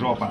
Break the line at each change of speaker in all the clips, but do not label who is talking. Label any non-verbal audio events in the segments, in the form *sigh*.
说
法。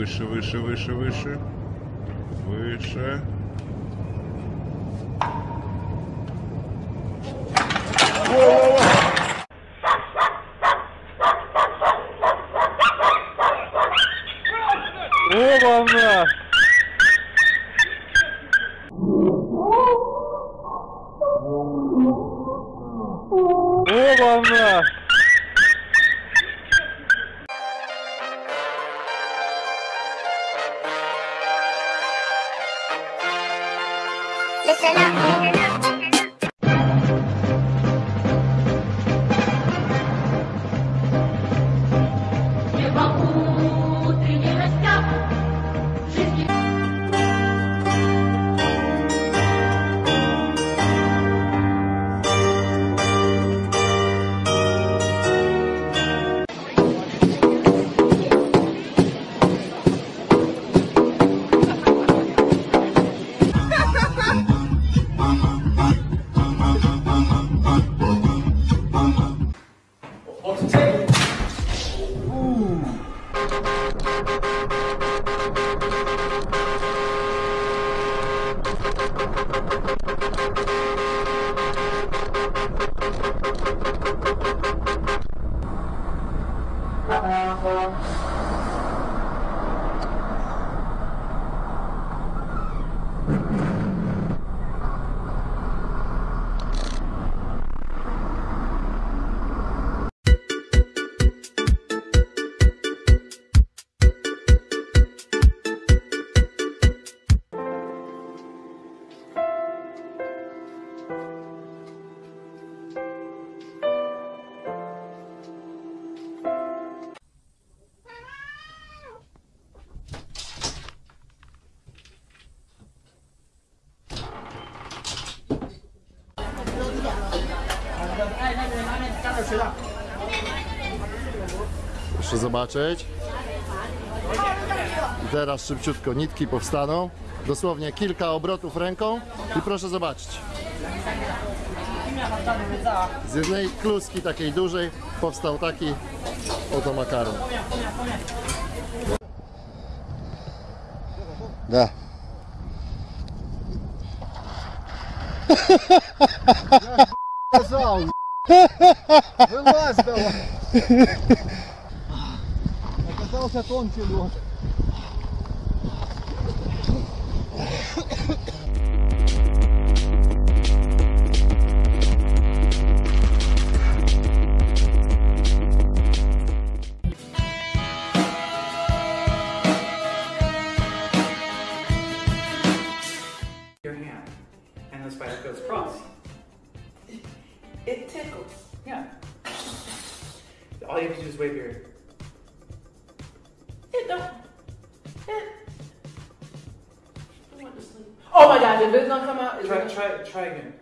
Выше, выше, выше, выше. Выше.
О, волна!
О, волна! Okay, now.
업체 어, 우.
Proszę zobaczyć. I teraz szybciutko nitki powstaną. Dosłownie kilka obrotów ręką i proszę zobaczyć. Z jednej kluski takiej dużej powstał taki oto makaron. Da.
Ja, *laughs* Вылазь давай. Оказался тонкий лед.
they have to do is wave here.
Yeah, no. Yeah. I want to sleep. Oh my god, did Viz not come out? Is
try, try, try again.